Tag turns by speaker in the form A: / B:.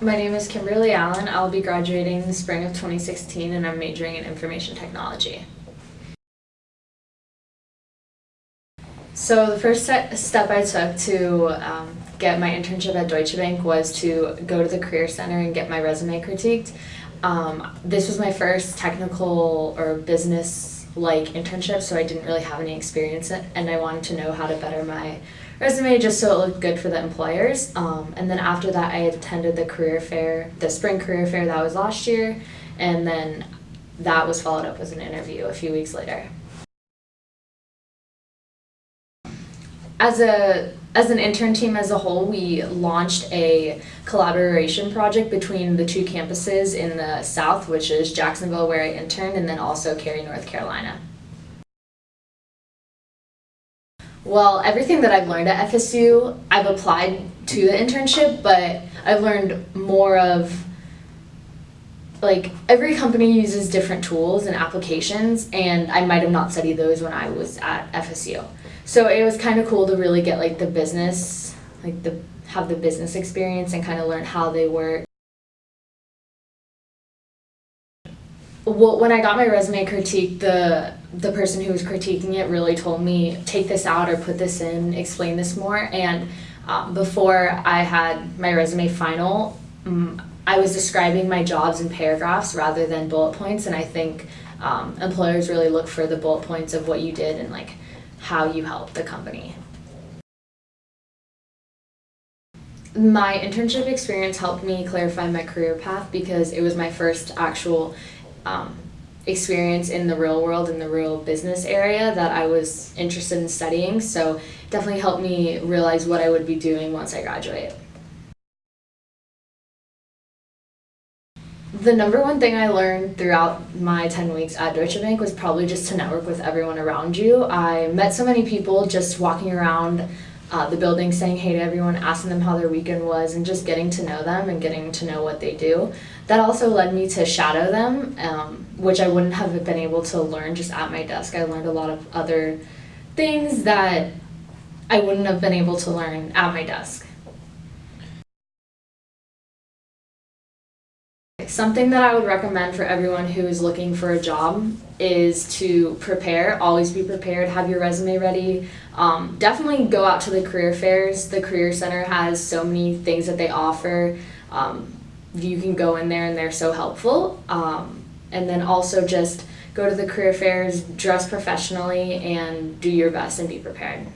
A: My name is Kimberly Allen. I'll be graduating in the spring of 2016 and I'm majoring in information technology. So the first ste- step I took to um, get my internship at Deutsche Bank was to go to the Career Center and get my resume critiqued. Um, this was my first technical or business like internships, so I didn't really have any experience and I wanted to know how to better my resume just so it looked good for the employers. Um, and then after that, I attended the career fair, the spring career fair that was last year, and then that was followed up with an interview a few weeks later. As a as an intern team as a whole, we launched a collaboration project between the two campuses in the south, which is Jacksonville, where I interned, and then also Cary, North Carolina. Well, everything that I've learned at FSU, I've applied to the internship, but I've learned more of like every company uses different tools and applications, and I might have not studied those when I was at FSU. So it was kind of cool to really get like the business, like the have the business experience and kind of learn how they work. Well, when I got my resume critique, the the person who was critiquing it really told me take this out or put this in, explain this more. And um, before I had my resume final, um, I was describing my jobs in paragraphs rather than bullet points. And I think um, employers really look for the bullet points of what you did and like how you helped the company. My internship experience helped me clarify my career path because it was my first actual um, experience in the real world, in the real business area that I was interested in studying. So definitely helped me realize what I would be doing once I graduate. The number one thing I learned throughout my 10 weeks at Deutsche Bank was probably just to network with everyone around you. I met so many people just walking around uh, the building saying hey to everyone, asking them how their weekend was, and just getting to know them and getting to know what they do. That also led me to shadow them, um, which I wouldn't have been able to learn just at my desk. I learned a lot of other things that I wouldn't have been able to learn at my desk. Something that I would recommend for everyone who is looking for a job is to prepare, always be prepared, have your resume ready. Um, definitely go out to the career fairs. The Career Center has so many things that they offer. Um, you can go in there and they're so helpful. Um, and then also just go to the career fairs, dress professionally, and do your best and be prepared.